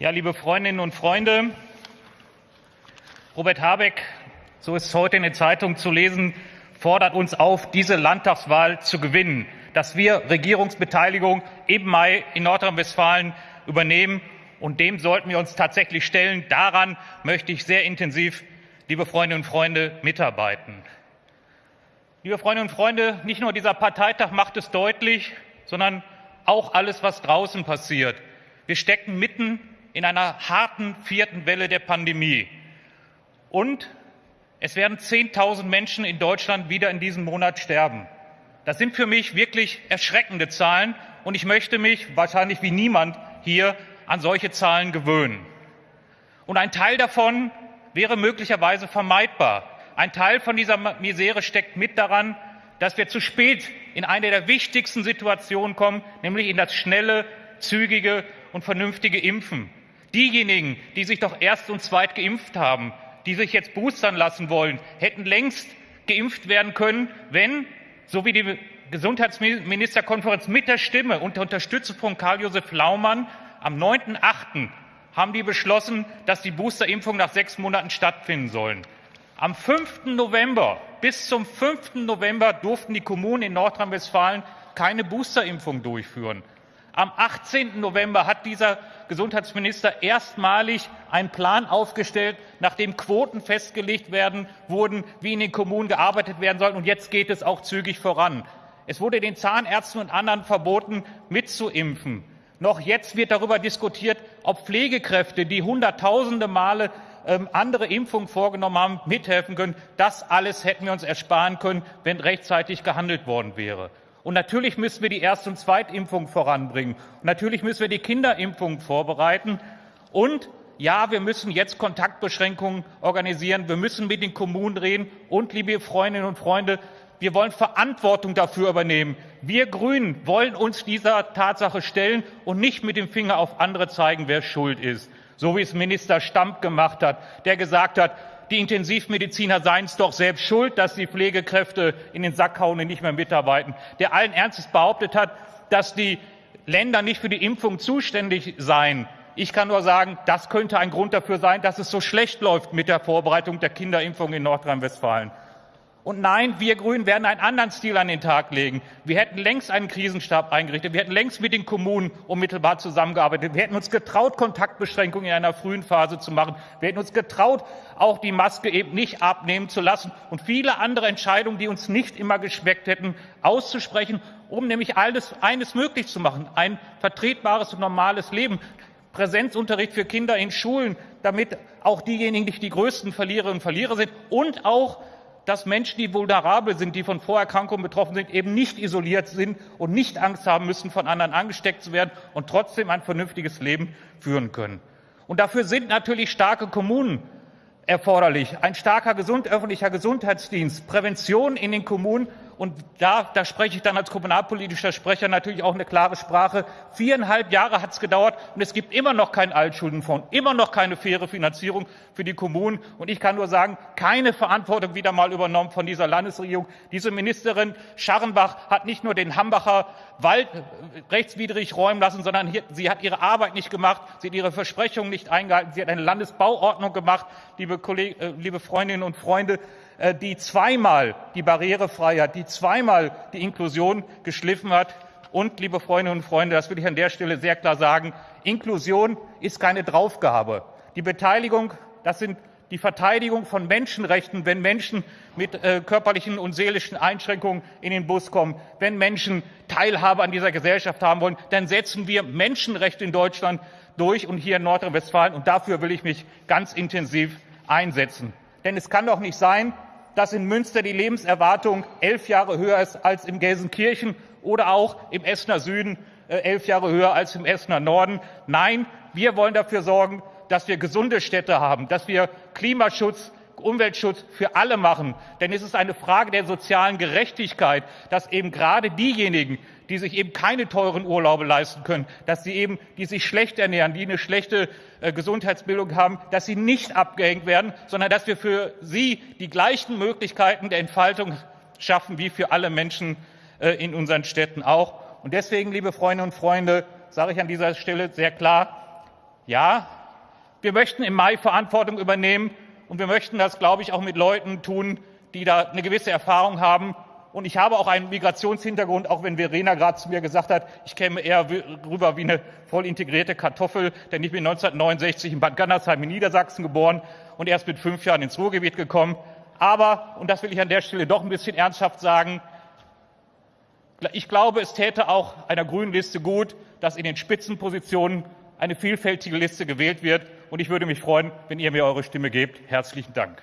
Ja, liebe Freundinnen und Freunde, Robert Habeck, so ist es heute in der Zeitung zu lesen, fordert uns auf, diese Landtagswahl zu gewinnen, dass wir Regierungsbeteiligung im Mai in Nordrhein-Westfalen übernehmen. Und dem sollten wir uns tatsächlich stellen. Daran möchte ich sehr intensiv, liebe Freundinnen und Freunde, mitarbeiten. Liebe Freundinnen und Freunde, nicht nur dieser Parteitag macht es deutlich, sondern auch alles, was draußen passiert. Wir stecken mitten in einer harten vierten Welle der Pandemie. Und es werden 10.000 Menschen in Deutschland wieder in diesem Monat sterben. Das sind für mich wirklich erschreckende Zahlen. Und ich möchte mich wahrscheinlich wie niemand hier an solche Zahlen gewöhnen. Und ein Teil davon wäre möglicherweise vermeidbar. Ein Teil von dieser Misere steckt mit daran, dass wir zu spät in eine der wichtigsten Situationen kommen, nämlich in das schnelle, zügige und vernünftige Impfen. Diejenigen, die sich doch erst und zweit geimpft haben, die sich jetzt boostern lassen wollen, hätten längst geimpft werden können, wenn, so wie die Gesundheitsministerkonferenz mit der Stimme und der Unterstützung von Karl-Josef Laumann am 9.8. haben die beschlossen, dass die Boosterimpfungen nach sechs Monaten stattfinden sollen. Am 5. November, bis zum 5. November durften die Kommunen in Nordrhein-Westfalen keine Boosterimpfung durchführen. Am 18. November hat dieser Gesundheitsminister erstmalig einen Plan aufgestellt, nachdem Quoten festgelegt werden wurden, wie in den Kommunen gearbeitet werden soll. Und jetzt geht es auch zügig voran. Es wurde den Zahnärzten und anderen verboten, mitzuimpfen. Noch jetzt wird darüber diskutiert, ob Pflegekräfte, die hunderttausende Male ähm, andere Impfungen vorgenommen haben, mithelfen können. Das alles hätten wir uns ersparen können, wenn rechtzeitig gehandelt worden wäre. Und natürlich müssen wir die Erst- und Zweitimpfung voranbringen. Und natürlich müssen wir die Kinderimpfung vorbereiten. Und ja, wir müssen jetzt Kontaktbeschränkungen organisieren. Wir müssen mit den Kommunen reden. Und, liebe Freundinnen und Freunde, wir wollen Verantwortung dafür übernehmen. Wir Grünen wollen uns dieser Tatsache stellen und nicht mit dem Finger auf andere zeigen, wer schuld ist. So wie es Minister Stamp gemacht hat, der gesagt hat, die Intensivmediziner seien es doch selbst schuld, dass die Pflegekräfte in den Sack hauen und nicht mehr mitarbeiten. Der allen Ernstes behauptet hat, dass die Länder nicht für die Impfung zuständig seien. Ich kann nur sagen, das könnte ein Grund dafür sein, dass es so schlecht läuft mit der Vorbereitung der Kinderimpfung in Nordrhein-Westfalen. Und nein, wir Grünen werden einen anderen Stil an den Tag legen. Wir hätten längst einen Krisenstab eingerichtet. Wir hätten längst mit den Kommunen unmittelbar zusammengearbeitet. Wir hätten uns getraut, Kontaktbeschränkungen in einer frühen Phase zu machen. Wir hätten uns getraut, auch die Maske eben nicht abnehmen zu lassen und viele andere Entscheidungen, die uns nicht immer geschmeckt hätten, auszusprechen, um nämlich alles, eines möglich zu machen. Ein vertretbares und normales Leben. Präsenzunterricht für Kinder in Schulen, damit auch diejenigen nicht die größten Verliererinnen und Verlierer sind und auch dass Menschen, die vulnerabel sind, die von Vorerkrankungen betroffen sind, eben nicht isoliert sind und nicht Angst haben müssen, von anderen angesteckt zu werden und trotzdem ein vernünftiges Leben führen können. Und dafür sind natürlich starke Kommunen erforderlich, ein starker gesund, öffentlicher Gesundheitsdienst, Prävention in den Kommunen und da, da spreche ich dann als kommunalpolitischer Sprecher natürlich auch eine klare Sprache. Viereinhalb Jahre hat es gedauert und es gibt immer noch keinen Altschuldenfonds, immer noch keine faire Finanzierung für die Kommunen. Und ich kann nur sagen, keine Verantwortung wieder mal übernommen von dieser Landesregierung. Diese Ministerin Scharrenbach hat nicht nur den Hambacher Wald rechtswidrig räumen lassen, sondern hier, sie hat ihre Arbeit nicht gemacht, sie hat ihre Versprechungen nicht eingehalten, sie hat eine Landesbauordnung gemacht, liebe, Kolleg äh, liebe Freundinnen und Freunde. Äh, die zweimal die Barrierefreiheit, die zweimal die Inklusion geschliffen hat. Und, liebe Freundinnen und Freunde, das will ich an der Stelle sehr klar sagen, Inklusion ist keine Draufgabe. Die Beteiligung, das sind die Verteidigung von Menschenrechten, wenn Menschen mit äh, körperlichen und seelischen Einschränkungen in den Bus kommen, wenn Menschen Teilhabe an dieser Gesellschaft haben wollen, dann setzen wir Menschenrechte in Deutschland durch und hier in Nordrhein-Westfalen. Und dafür will ich mich ganz intensiv einsetzen. Denn es kann doch nicht sein, dass in Münster die Lebenserwartung elf Jahre höher ist als in Gelsenkirchen oder auch im Essener Süden äh, elf Jahre höher als im Essener Norden. Nein, wir wollen dafür sorgen, dass wir gesunde Städte haben, dass wir Klimaschutz, Umweltschutz für alle machen. Denn es ist eine Frage der sozialen Gerechtigkeit, dass eben gerade diejenigen, die sich eben keine teuren Urlaube leisten können, dass sie eben, die sich schlecht ernähren, die eine schlechte äh, Gesundheitsbildung haben, dass sie nicht abgehängt werden, sondern dass wir für sie die gleichen Möglichkeiten der Entfaltung schaffen wie für alle Menschen äh, in unseren Städten auch. Und deswegen, liebe Freundinnen und Freunde, sage ich an dieser Stelle sehr klar, Ja, wir möchten im Mai Verantwortung übernehmen und wir möchten das, glaube ich, auch mit Leuten tun, die da eine gewisse Erfahrung haben. Und ich habe auch einen Migrationshintergrund, auch wenn Verena gerade zu mir gesagt hat, ich käme eher rüber wie eine voll integrierte Kartoffel, denn ich bin 1969 in Bad Gandersheim in Niedersachsen geboren und erst mit fünf Jahren ins Ruhrgebiet gekommen. Aber, und das will ich an der Stelle doch ein bisschen ernsthaft sagen, ich glaube, es täte auch einer grünen Liste gut, dass in den Spitzenpositionen eine vielfältige Liste gewählt wird. Und ich würde mich freuen, wenn ihr mir eure Stimme gebt. Herzlichen Dank.